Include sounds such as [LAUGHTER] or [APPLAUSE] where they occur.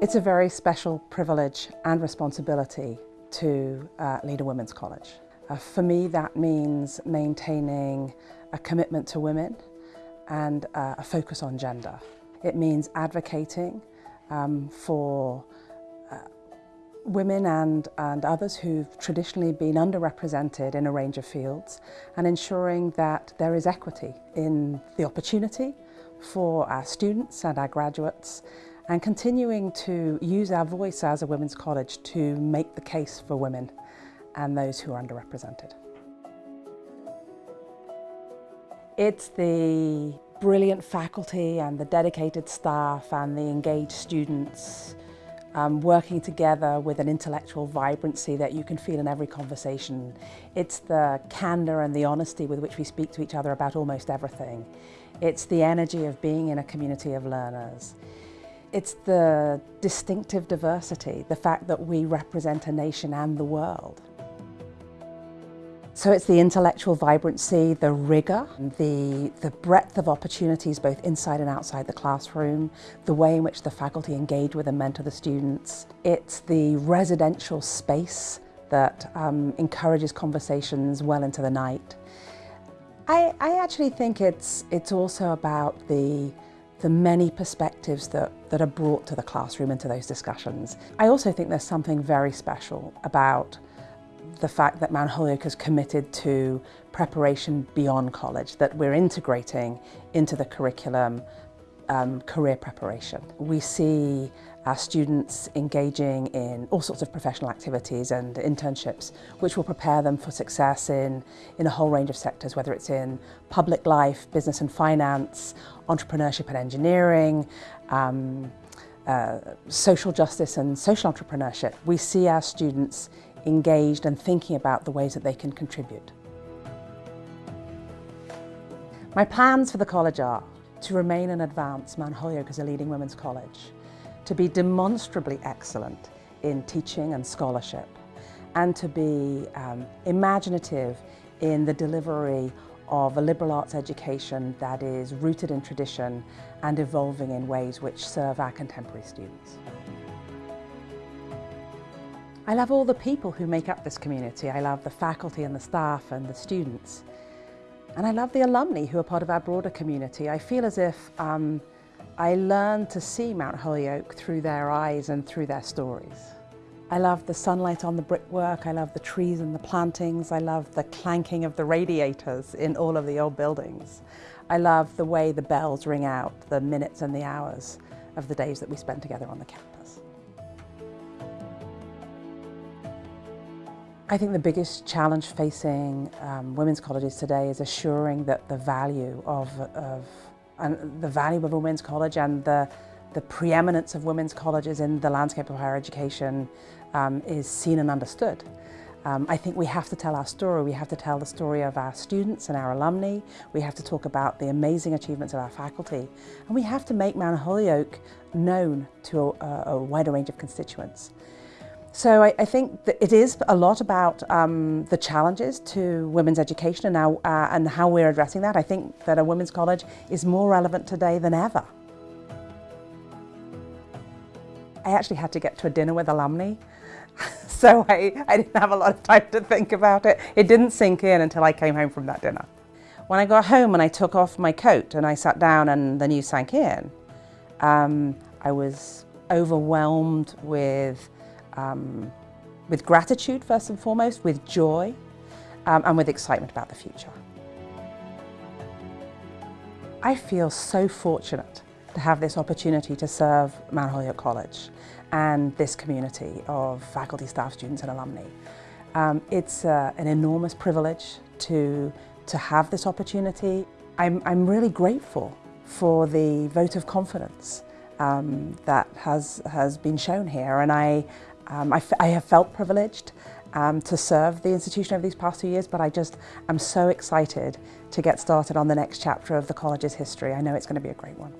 It's a very special privilege and responsibility to uh, lead a women's college. Uh, for me, that means maintaining a commitment to women and uh, a focus on gender. It means advocating um, for uh, women and, and others who've traditionally been underrepresented in a range of fields and ensuring that there is equity in the opportunity for our students and our graduates and continuing to use our voice as a women's college to make the case for women and those who are underrepresented. It's the brilliant faculty and the dedicated staff and the engaged students um, working together with an intellectual vibrancy that you can feel in every conversation. It's the candour and the honesty with which we speak to each other about almost everything. It's the energy of being in a community of learners. It's the distinctive diversity, the fact that we represent a nation and the world. So it's the intellectual vibrancy, the rigour, the, the breadth of opportunities both inside and outside the classroom, the way in which the faculty engage with and mentor the students. It's the residential space that um, encourages conversations well into the night. I, I actually think it's, it's also about the the many perspectives that, that are brought to the classroom and to those discussions. I also think there's something very special about the fact that Mount Holyoke is committed to preparation beyond college, that we're integrating into the curriculum um, career preparation. We see our students engaging in all sorts of professional activities and internships which will prepare them for success in, in a whole range of sectors, whether it's in public life, business and finance, entrepreneurship and engineering, um, uh, social justice and social entrepreneurship. We see our students engaged and thinking about the ways that they can contribute. My plans for the college are to remain and advance Mount Holyoke as a leading women's college, to be demonstrably excellent in teaching and scholarship, and to be um, imaginative in the delivery of a liberal arts education that is rooted in tradition and evolving in ways which serve our contemporary students. I love all the people who make up this community. I love the faculty and the staff and the students. And I love the alumni who are part of our broader community. I feel as if um, I learned to see Mount Holyoke through their eyes and through their stories. I love the sunlight on the brickwork, I love the trees and the plantings, I love the clanking of the radiators in all of the old buildings. I love the way the bells ring out, the minutes and the hours of the days that we spend together on the campus. I think the biggest challenge facing um, women's colleges today is assuring that the value of, of and the value of a women's college and the, the preeminence of women's colleges in the landscape of higher education um, is seen and understood. Um, I think we have to tell our story. We have to tell the story of our students and our alumni. We have to talk about the amazing achievements of our faculty. And we have to make Mount Holyoke known to a, a wider range of constituents. So I, I, think that it is a lot about um, the challenges to women's education and how, uh, and how we're addressing that. I think that a women's college is more relevant today than ever. I actually had to get to a dinner with alumni, [LAUGHS] so I, I didn't have a lot of time to think about it. It didn't sink in until I came home from that dinner. When I got home and I took off my coat and I sat down and the news sank in, um, I was overwhelmed with um, with gratitude first and foremost, with joy um, and with excitement about the future. I feel so fortunate to have this opportunity to serve Mount Holyoke College and this community of faculty, staff, students and alumni. Um, it's uh, an enormous privilege to, to have this opportunity. I'm, I'm really grateful for the vote of confidence um, that has, has been shown here and I, um, I, have felt privileged um, to serve the institution over these past two years, but I just am so excited to get started on the next chapter of the college's history. I know it's going to be a great one.